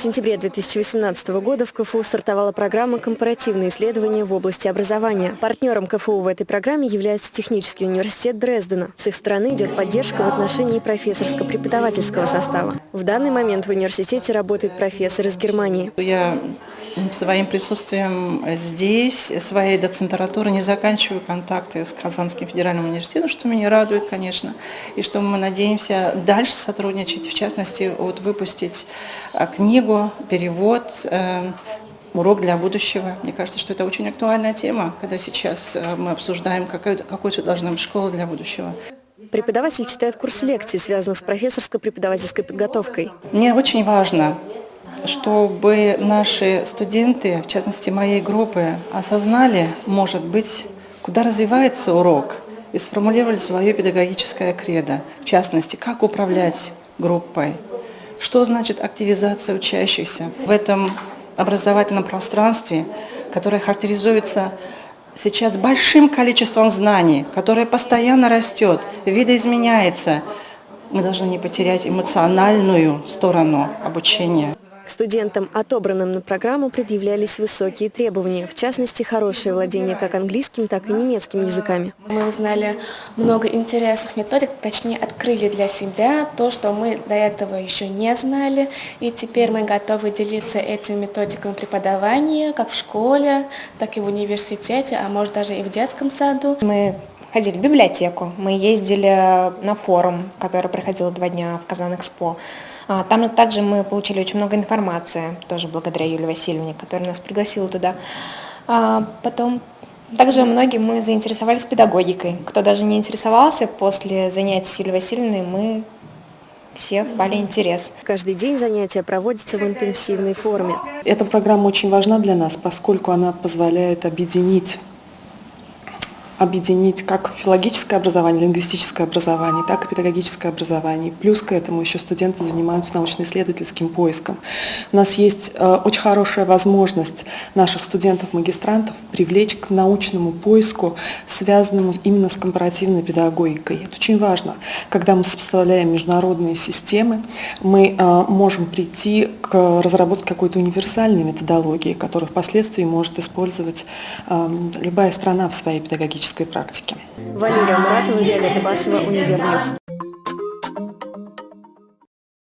В сентябре 2018 года в КФУ стартовала программа «Компаративные исследования в области образования». Партнером КФУ в этой программе является Технический университет Дрездена. С их стороны идет поддержка в отношении профессорско-преподавательского состава. В данный момент в университете работает профессор из Германии. Я своим присутствием здесь, своей доцентратуры не заканчиваю контакты с Казанским федеральным университетом, что меня радует, конечно, и что мы надеемся дальше сотрудничать, в частности, вот выпустить а, книгу, перевод, э, урок для будущего. Мне кажется, что это очень актуальная тема, когда сейчас э, мы обсуждаем, какой, какой должна быть школа для будущего. Преподаватель читает курс лекций, связанных с профессорско-преподавательской подготовкой. Мне очень важно чтобы наши студенты, в частности моей группы, осознали, может быть, куда развивается урок и сформулировали свое педагогическое кредо. В частности, как управлять группой, что значит активизация учащихся в этом образовательном пространстве, которое характеризуется сейчас большим количеством знаний, которое постоянно растет, видоизменяется. Мы должны не потерять эмоциональную сторону обучения. Студентам, отобранным на программу, предъявлялись высокие требования, в частности, хорошее владение как английским, так и немецким языками. Мы узнали много интересных методик, точнее, открыли для себя то, что мы до этого еще не знали, и теперь мы готовы делиться этими методиками преподавания, как в школе, так и в университете, а может даже и в детском саду. Мы ходили в библиотеку, мы ездили на форум, который проходил два дня в Казан-Экспо. А, там также мы получили очень много информации, тоже благодаря Юлии Васильевне, которая нас пригласила туда. А, потом также многие мы заинтересовались педагогикой. Кто даже не интересовался, после занятий с Юлией Васильевной мы все впали интерес. Каждый день занятия проводятся в интенсивной форме. Эта программа очень важна для нас, поскольку она позволяет объединить объединить как филологическое образование, лингвистическое образование, так и педагогическое образование. Плюс к этому еще студенты занимаются научно-исследовательским поиском. У нас есть э, очень хорошая возможность наших студентов-магистрантов привлечь к научному поиску, связанному именно с компаративной педагогикой. Это очень важно. Когда мы сопоставляем международные системы, мы э, можем прийти к разработке какой-то универсальной методологии, которую впоследствии может использовать э, любая страна в своей педагогической практике. Валерия Муратова, Виолетта Басова, Универньюз.